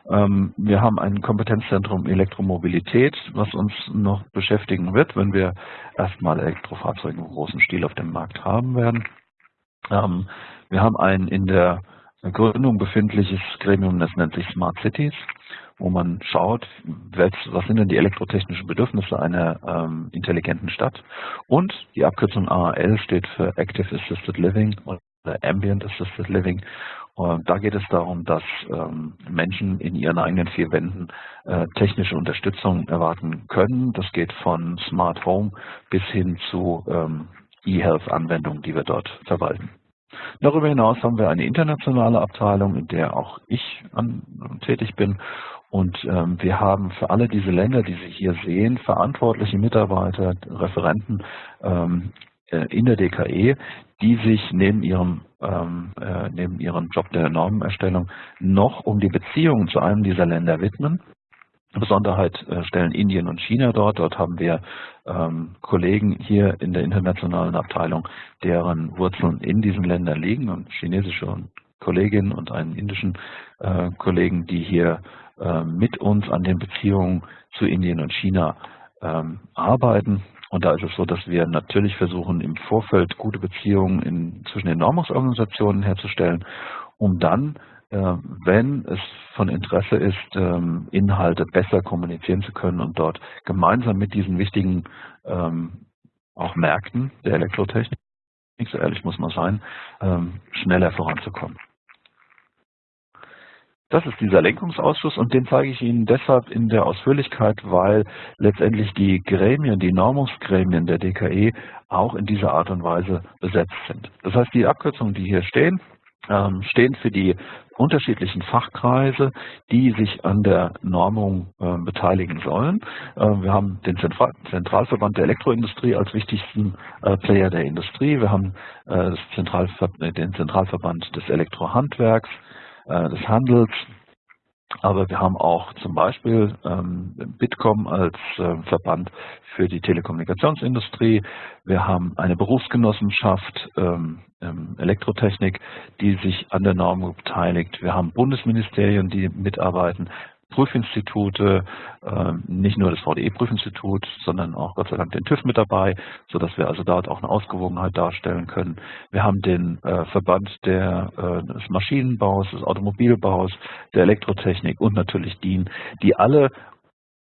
Ähm, wir haben ein Kompetenzzentrum Elektromobilität, was uns noch beschäftigen wird, wenn wir erstmal Elektrofahrzeuge im großen Stil auf dem Markt haben werden. Wir haben ein in der Gründung befindliches Gremium, das nennt sich Smart Cities wo man schaut, was sind denn die elektrotechnischen Bedürfnisse einer ähm, intelligenten Stadt. Und die Abkürzung AAL steht für Active Assisted Living oder Ambient Assisted Living. Und da geht es darum, dass ähm, Menschen in ihren eigenen vier Wänden äh, technische Unterstützung erwarten können. Das geht von Smart Home bis hin zu ähm, E-Health-Anwendungen, die wir dort verwalten. Darüber hinaus haben wir eine internationale Abteilung, in der auch ich an, tätig bin und ähm, wir haben für alle diese Länder, die Sie hier sehen, verantwortliche Mitarbeiter, Referenten ähm, äh, in der DKE, die sich neben ihrem ähm, äh, neben ihrem Job der Normenerstellung noch um die Beziehungen zu einem dieser Länder widmen. Besonderheit äh, stellen Indien und China dort. Dort haben wir ähm, Kollegen hier in der internationalen Abteilung, deren Wurzeln in diesen Ländern liegen und chinesische Kolleginnen und einen indischen äh, Kollegen, die hier äh, mit uns an den Beziehungen zu Indien und China ähm, arbeiten. Und da ist es so, dass wir natürlich versuchen, im Vorfeld gute Beziehungen in, zwischen den Normungsorganisationen herzustellen, um dann, wenn es von Interesse ist, ähm, Inhalte besser kommunizieren zu können und dort gemeinsam mit diesen wichtigen ähm, auch Märkten der Elektrotechnik, so ehrlich muss man sein, ähm, schneller voranzukommen. Das ist dieser Lenkungsausschuss und den zeige ich Ihnen deshalb in der Ausführlichkeit, weil letztendlich die Gremien, die Normungsgremien der DKE auch in dieser Art und Weise besetzt sind. Das heißt, die Abkürzungen, die hier stehen, stehen für die unterschiedlichen Fachkreise, die sich an der Normung äh, beteiligen sollen. Äh, wir haben den Zentral Zentralverband der Elektroindustrie als wichtigsten äh, Player der Industrie. Wir haben Zentralver den Zentralverband des Elektrohandwerks, äh, des Handels. Aber wir haben auch zum Beispiel ähm, Bitkom als äh, Verband für die Telekommunikationsindustrie. Wir haben eine Berufsgenossenschaft ähm, Elektrotechnik, die sich an der Norm beteiligt. Wir haben Bundesministerien, die mitarbeiten. Prüfinstitute, ähm, nicht nur das VDE-Prüfinstitut, sondern auch Gott sei Dank den TÜV mit dabei, sodass wir also dort auch eine Ausgewogenheit darstellen können. Wir haben den äh, Verband der, äh, des Maschinenbaus, des Automobilbaus, der Elektrotechnik und natürlich DIN, die alle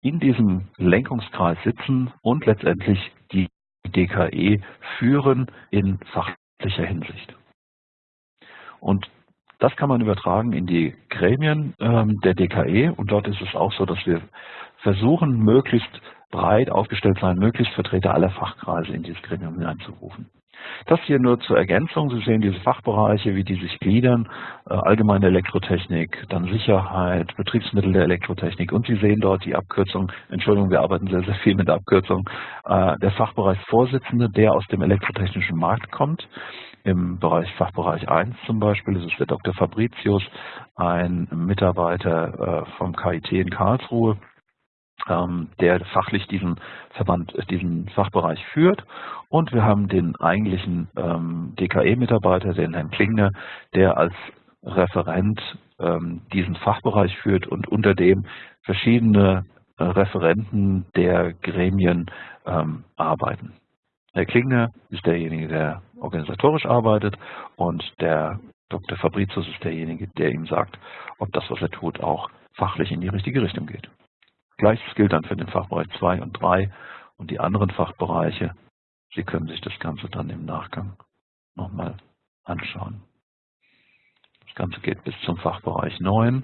in diesem Lenkungskreis sitzen und letztendlich die DKE führen in fachlicher Hinsicht. Und das kann man übertragen in die Gremien ähm, der DKE und dort ist es auch so, dass wir versuchen, möglichst breit aufgestellt sein, möglichst Vertreter aller Fachkreise in dieses Gremium hineinzurufen. Das hier nur zur Ergänzung. Sie sehen diese Fachbereiche, wie die sich gliedern. Äh, allgemeine Elektrotechnik, dann Sicherheit, Betriebsmittel der Elektrotechnik. Und Sie sehen dort die Abkürzung, Entschuldigung, wir arbeiten sehr, sehr viel mit der Abkürzung, äh, der Fachbereichsvorsitzende, der aus dem elektrotechnischen Markt kommt. Im Bereich Fachbereich 1 zum Beispiel ist es der Dr. Fabricius, ein Mitarbeiter äh, vom KIT in Karlsruhe, ähm, der fachlich diesen Verband, diesen Fachbereich führt. Und wir haben den eigentlichen ähm, DKE-Mitarbeiter, den Herrn Klingner, der als Referent ähm, diesen Fachbereich führt und unter dem verschiedene äh, Referenten der Gremien ähm, arbeiten. Herr Klingner ist derjenige, der organisatorisch arbeitet und der Dr. Fabricius ist derjenige, der ihm sagt, ob das, was er tut, auch fachlich in die richtige Richtung geht. Gleiches gilt dann für den Fachbereich 2 und 3 und die anderen Fachbereiche. Sie können sich das Ganze dann im Nachgang nochmal anschauen. Das Ganze geht bis zum Fachbereich 9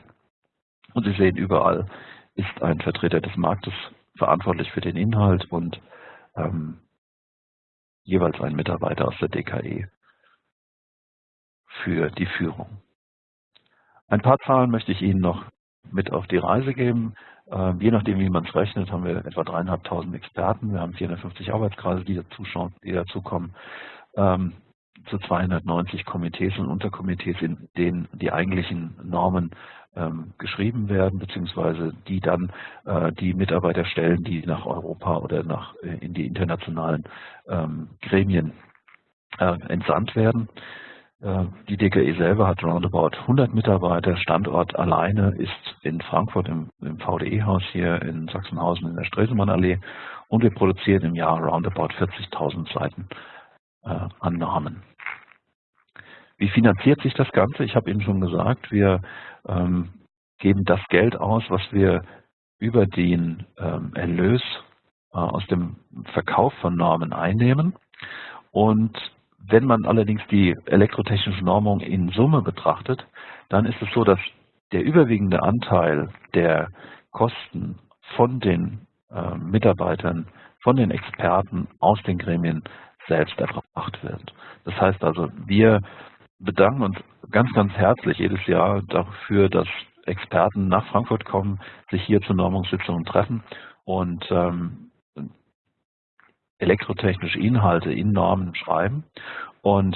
und Sie sehen überall ist ein Vertreter des Marktes verantwortlich für den Inhalt und ähm, jeweils ein Mitarbeiter aus der DKE für die Führung. Ein paar Zahlen möchte ich Ihnen noch mit auf die Reise geben. Ähm, je nachdem, wie man es rechnet, haben wir etwa dreieinhalbtausend Experten. Wir haben 450 Arbeitskreise, die dazuschauen, die dazukommen. Ähm, zu 290 Komitees und Unterkomitees, in denen die eigentlichen Normen ähm, geschrieben werden, beziehungsweise die dann äh, die Mitarbeiter stellen, die nach Europa oder nach äh, in die internationalen ähm, Gremien äh, entsandt werden. Äh, die DKE selber hat roundabout 100 Mitarbeiter. Standort alleine ist in Frankfurt im, im VDE-Haus hier in Sachsenhausen in der Stresemannallee und wir produzieren im Jahr roundabout 40.000 Seiten äh, an Namen. Wie finanziert sich das Ganze? Ich habe Ihnen schon gesagt, wir ähm, geben das Geld aus, was wir über den ähm, Erlös äh, aus dem Verkauf von Normen einnehmen. Und wenn man allerdings die elektrotechnische Normung in Summe betrachtet, dann ist es so, dass der überwiegende Anteil der Kosten von den äh, Mitarbeitern, von den Experten aus den Gremien selbst erbracht wird. Das heißt also, wir bedanken uns ganz, ganz herzlich jedes Jahr dafür, dass Experten nach Frankfurt kommen, sich hier zu Normungssitzungen treffen und ähm, elektrotechnische Inhalte in Normen schreiben und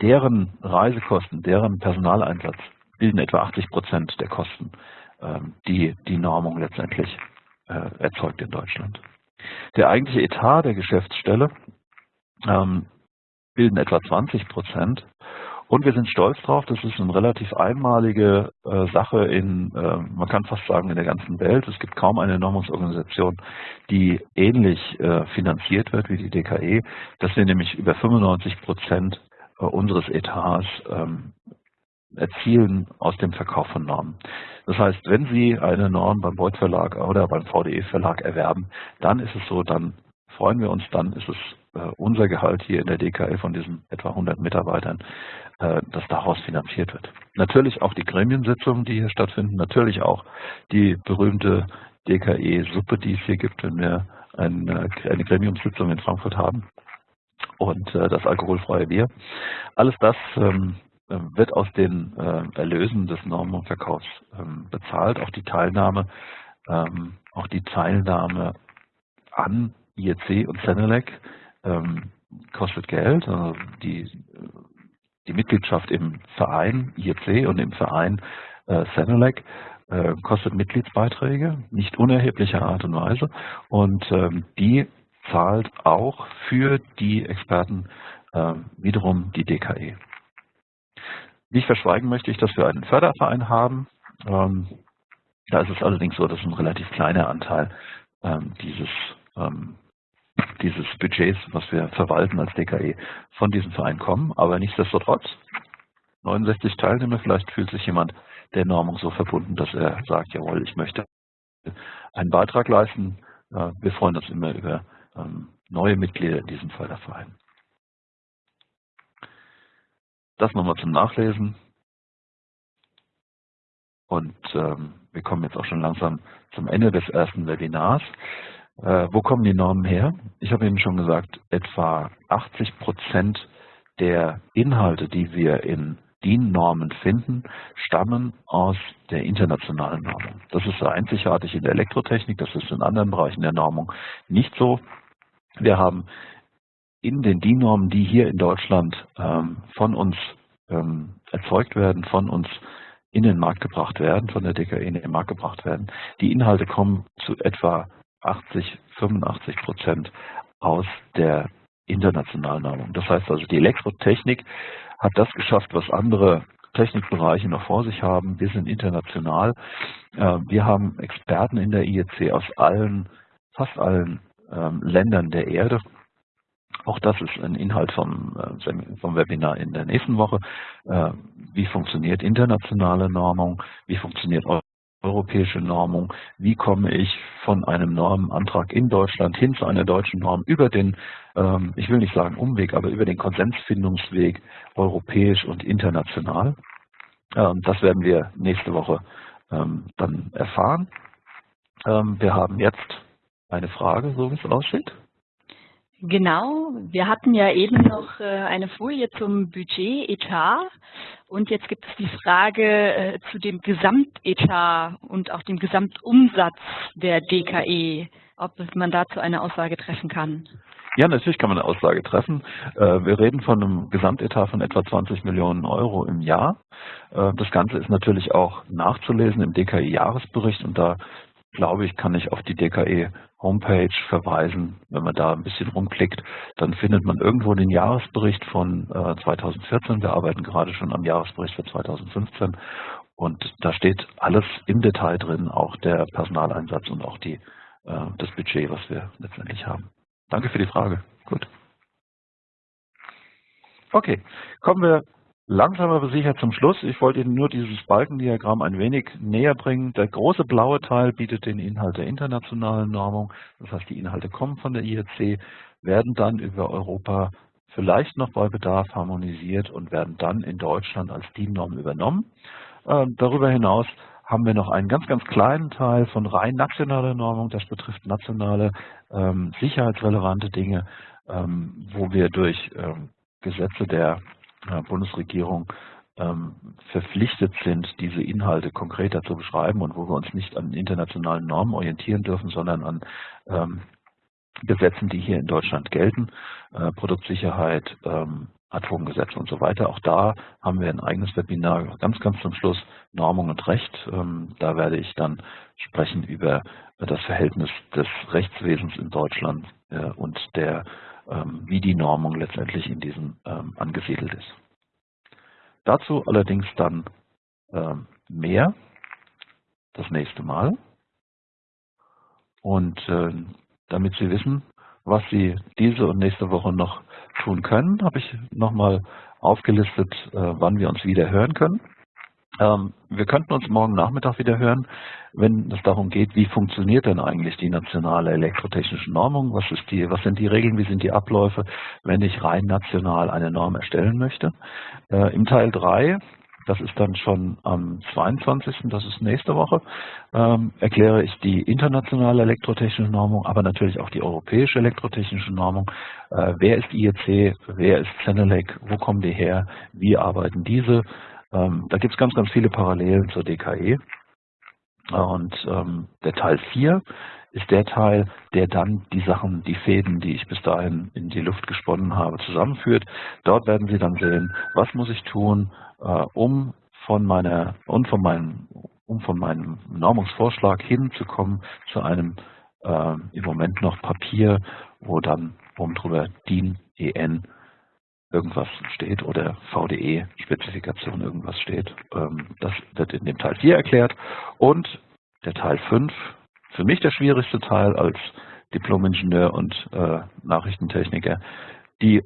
deren Reisekosten, deren Personaleinsatz bilden etwa 80 Prozent der Kosten, ähm, die die Normung letztendlich äh, erzeugt in Deutschland. Der eigentliche Etat der Geschäftsstelle ähm, bilden etwa 20 Prozent und wir sind stolz drauf, das ist eine relativ einmalige äh, Sache in, äh, man kann fast sagen, in der ganzen Welt. Es gibt kaum eine Normungsorganisation, die ähnlich äh, finanziert wird wie die DKE, dass wir nämlich über 95 Prozent äh, unseres Etats ähm, erzielen aus dem Verkauf von Normen. Das heißt, wenn Sie eine Norm beim Beuth Verlag oder beim VDE Verlag erwerben, dann ist es so, dann freuen wir uns, dann ist es äh, unser Gehalt hier in der DKE von diesen etwa 100 Mitarbeitern, das daraus finanziert wird. Natürlich auch die Gremiensitzungen, die hier stattfinden, natürlich auch die berühmte DKE-Suppe, die es hier gibt, wenn wir eine, eine Gremiumssitzung in Frankfurt haben und äh, das alkoholfreie Bier. Alles das ähm, wird aus den Erlösen des Normenverkaufs ähm, bezahlt, auch die Teilnahme, ähm, auch die Teilnahme an IEC und Senelec kostet Geld. Also die die Mitgliedschaft im Verein IEC und im Verein äh, Senelec äh, kostet Mitgliedsbeiträge, nicht unerheblicher Art und Weise. Und ähm, die zahlt auch für die Experten äh, wiederum die DKE. Nicht verschweigen möchte ich, dass wir einen Förderverein haben. Ähm, da ist es allerdings so, dass ein relativ kleiner Anteil ähm, dieses ähm, dieses Budgets, was wir verwalten als DKE, von diesem Verein kommen. Aber nichtsdestotrotz, 69 Teilnehmer, vielleicht fühlt sich jemand der Normung so verbunden, dass er sagt, jawohl, ich möchte einen Beitrag leisten. Wir freuen uns immer über ähm, neue Mitglieder in diesem Förderverein. Das nochmal zum Nachlesen. Und ähm, wir kommen jetzt auch schon langsam zum Ende des ersten Webinars. Äh, wo kommen die Normen her? Ich habe Ihnen schon gesagt, etwa 80 Prozent der Inhalte, die wir in DIN-Normen finden, stammen aus der internationalen Normung. Das ist einzigartig in der Elektrotechnik, das ist in anderen Bereichen der Normung nicht so. Wir haben in den DIN-Normen, die hier in Deutschland ähm, von uns ähm, erzeugt werden, von uns in den Markt gebracht werden, von der DKE in den Markt gebracht werden. Die Inhalte kommen zu etwa 80, 85 Prozent aus der internationalen Normung. Das heißt also, die Elektrotechnik hat das geschafft, was andere Technikbereiche noch vor sich haben. Wir sind international. Äh, wir haben Experten in der IEC aus allen, fast allen ähm, Ländern der Erde. Auch das ist ein Inhalt vom, äh, vom Webinar in der nächsten Woche. Äh, wie funktioniert internationale Normung? Wie funktioniert europäische Normung? Wie komme ich von einem Normenantrag in Deutschland hin zu einer deutschen Norm über den, ähm, ich will nicht sagen Umweg, aber über den Konsensfindungsweg europäisch und international? Ähm, das werden wir nächste Woche ähm, dann erfahren. wir haben jetzt eine Frage, so wie es aussieht. Genau, wir hatten ja eben noch äh, eine Folie zum Budget, Etat und jetzt gibt es die Frage äh, zu dem Gesamtetat und auch dem Gesamtumsatz der DKE, ob man dazu eine Aussage treffen kann. Ja, natürlich kann man eine Aussage treffen. Äh, wir reden von einem Gesamtetat von etwa 20 Millionen Euro im Jahr. Das Ganze ist natürlich auch nachzulesen im DKI-Jahresbericht und da glaube ich, kann ich auf die DKE Homepage verweisen. Wenn man da ein bisschen rumklickt, dann findet man irgendwo den Jahresbericht von 2014. Äh, Wir arbeiten gerade schon am Jahresbericht für 2015 und da steht alles im Detail drin, auch der Personaleinsatz und auch die, äh, das Budget, was wir letztendlich haben. Danke für die Frage. Gut. Okay, kommen wir Langsam aber sicher zum Schluss. Ich wollte Ihnen nur dieses Balkendiagramm ein wenig näher bringen. Der große blaue Teil bietet den Inhalt der internationalen Normung. Das heißt, die Inhalte kommen von der IEC, werden dann über Europa vielleicht noch bei Bedarf harmonisiert und werden dann in Deutschland als DIN-Norm übernommen. Äh, darüber hinaus haben wir noch einen ganz, ganz kleinen Teil von rein nationaler Normung. Das betrifft nationale ähm, sicherheitsrelevante Dinge, ähm, wo wir durch ähm, Gesetze der Bundesregierung ähm, verpflichtet sind, diese Inhalte konkreter zu beschreiben und wo wir uns nicht an internationalen Normen orientieren dürfen, sondern an ähm, Gesetzen, die hier in Deutschland gelten, äh, Produktsicherheit, ähm, Atomgesetze und so weiter. Auch da haben wir ein eigenes Webinar ganz, ganz zum Schluss, Normung und Recht. Da werde ich dann sprechen über das Verhältnis des Rechtswesens in Deutschland äh, und der ähm, wie die Normung letztendlich in diesem ähm, angesiedelt ist. Dazu allerdings dann ähm, mehr das nächste Mal. Und äh, damit Sie wissen, was Sie diese und nächste Woche noch tun können, habe ich nochmal aufgelistet, äh, wann wir uns wieder hören können. Ähm, wir könnten uns morgen Nachmittag wieder hören, wenn es darum geht, wie funktioniert denn eigentlich die nationale elektrotechnische Normung, was, ist die, was sind die Regeln, wie sind die Abläufe, wenn ich rein national eine Norm erstellen möchte. Äh, Im Teil 3, das ist dann schon am 22., das ist nächste Woche, ähm, erkläre ich die internationale elektrotechnische Normung, aber natürlich auch die europäische elektrotechnische Normung. Äh, wer ist IEC, wer ist Cenelec, wo kommen die her, wie arbeiten diese, ähm, da gibt es ganz, ganz viele Parallelen zur DKE. Und ähm, der Teil 4 ist der Teil, der dann die Sachen, die Fäden, die ich bis dahin in die Luft gesponnen habe, zusammenführt. Dort werden Sie dann sehen, was muss ich tun, äh, um von meiner und von meinem um von meinem Normungsvorschlag hinzukommen zu einem äh, im Moment noch Papier, wo dann oben drüber DIN EN irgendwas steht oder VDE-Spezifikation irgendwas steht. Ähm, das wird in dem Teil 4 erklärt. Und der Teil 5, für mich der schwierigste Teil als Diplom-Ingenieur und äh, Nachrichtentechniker, die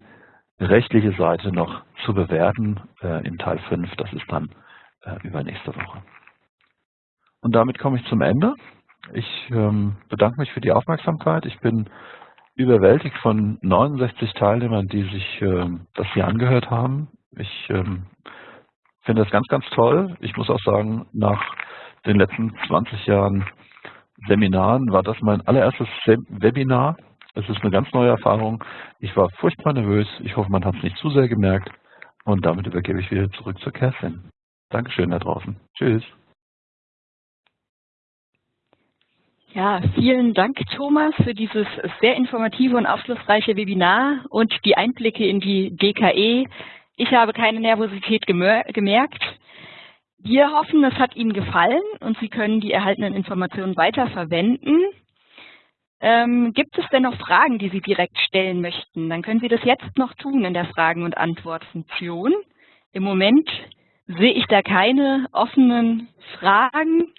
rechtliche Seite noch zu bewerten äh, in Teil 5. Das ist dann äh, übernächste Woche. Und damit komme ich zum Ende. Ich ähm, bedanke mich für die Aufmerksamkeit. Ich bin überwältigt von 69 Teilnehmern, die sich äh, das hier angehört haben. Ich ähm, finde das ganz, ganz toll. Ich muss auch sagen, nach den letzten 20 Jahren Seminaren war das mein allererstes Webinar. Es ist eine ganz neue Erfahrung. Ich war furchtbar nervös. Ich hoffe, man hat es nicht zu sehr gemerkt. Und damit übergebe ich wieder zurück zur Kerstin. Dankeschön da draußen. Tschüss. Ja, vielen Dank, Thomas, für dieses sehr informative und aufschlussreiche Webinar und die Einblicke in die DKE. Ich habe keine Nervosität gemerkt. Wir hoffen, es hat Ihnen gefallen und Sie können die erhaltenen Informationen weiterverwenden. Ähm, gibt es denn noch Fragen, die Sie direkt stellen möchten? Dann können Sie das jetzt noch tun in der Fragen- und Antwortfunktion. Im Moment sehe ich da keine offenen Fragen,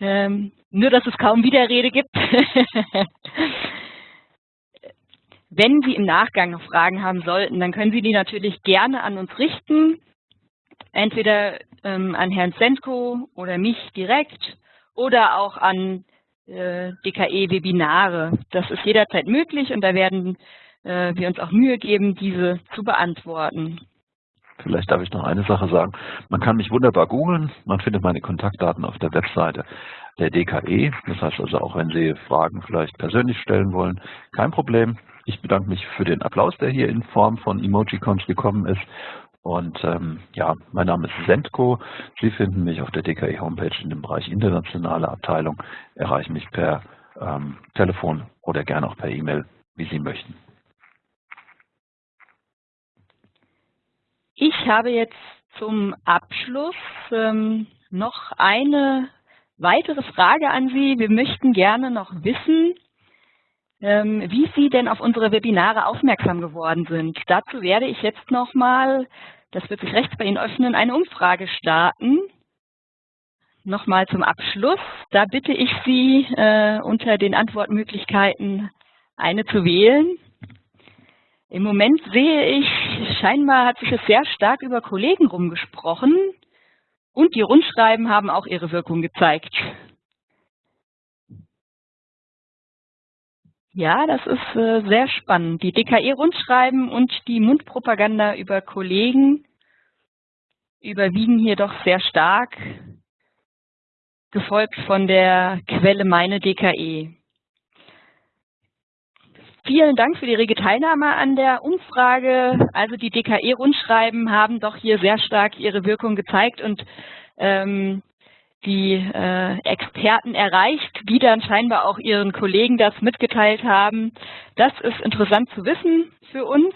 ähm, nur dass es kaum Widerrede gibt. Wenn Sie im Nachgang noch Fragen haben sollten, dann können Sie die natürlich gerne an uns richten, entweder ähm, an Herrn Senko oder mich direkt oder auch an äh, DKE-Webinare. Das ist jederzeit möglich und da werden äh, wir uns auch Mühe geben, diese zu beantworten. Vielleicht darf ich noch eine Sache sagen. Man kann mich wunderbar googeln. Man findet meine Kontaktdaten auf der Webseite der DKE. Das heißt also auch, wenn Sie Fragen vielleicht persönlich stellen wollen, kein Problem. Ich bedanke mich für den Applaus, der hier in Form von Emojicons gekommen ist. Und ähm, ja, mein Name ist Sendko. Sie finden mich auf der DKE Homepage in dem Bereich internationale Abteilung. Erreichen mich per ähm, Telefon oder gerne auch per E-Mail, wie Sie möchten. Ich habe jetzt zum Abschluss ähm, noch eine weitere Frage an Sie. Wir möchten gerne noch wissen, ähm, wie Sie denn auf unsere Webinare aufmerksam geworden sind. Dazu werde ich jetzt nochmal, das wird sich rechts bei Ihnen öffnen, eine Umfrage starten. Nochmal zum Abschluss. Da bitte ich Sie, äh, unter den Antwortmöglichkeiten eine zu wählen. Im Moment sehe ich, scheinbar hat sich es sehr stark über Kollegen rumgesprochen und die Rundschreiben haben auch ihre Wirkung gezeigt. Ja, das ist äh, sehr spannend. Die DKE-Rundschreiben und die Mundpropaganda über Kollegen überwiegen hier doch sehr stark, gefolgt von der Quelle Meine DKE. Vielen Dank für die rege Teilnahme an der Umfrage. Also die DKE-Rundschreiben haben doch hier sehr stark ihre Wirkung gezeigt und ähm, die äh, Experten erreicht, die dann scheinbar auch ihren Kollegen das mitgeteilt haben. Das ist interessant zu wissen für uns.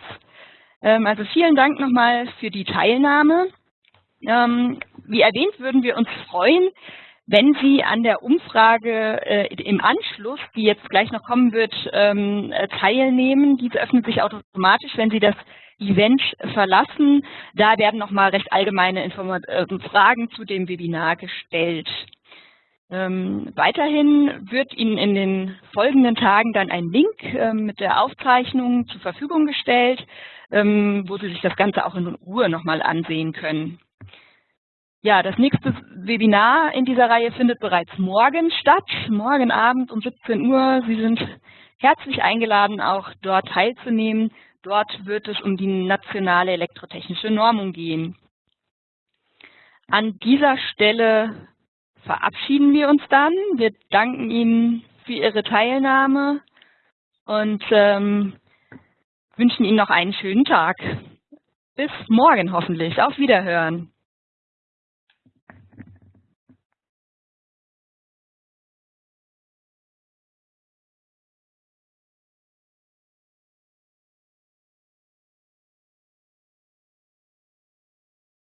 Ähm, also vielen Dank nochmal für die Teilnahme. Ähm, wie erwähnt, würden wir uns freuen, wenn Sie an der Umfrage äh, im Anschluss, die jetzt gleich noch kommen wird, ähm, äh, teilnehmen, diese öffnet sich automatisch, wenn Sie das Event verlassen. Da werden nochmal recht allgemeine Informat äh, Fragen zu dem Webinar gestellt. Ähm, weiterhin wird Ihnen in den folgenden Tagen dann ein Link äh, mit der Aufzeichnung zur Verfügung gestellt, ähm, wo Sie sich das Ganze auch in Ruhe nochmal ansehen können. Ja, das nächste Webinar in dieser Reihe findet bereits morgen statt, morgen Abend um 17 Uhr. Sie sind herzlich eingeladen, auch dort teilzunehmen. Dort wird es um die nationale elektrotechnische Normung gehen. An dieser Stelle verabschieden wir uns dann. Wir danken Ihnen für Ihre Teilnahme und ähm, wünschen Ihnen noch einen schönen Tag. Bis morgen hoffentlich. Auf Wiederhören.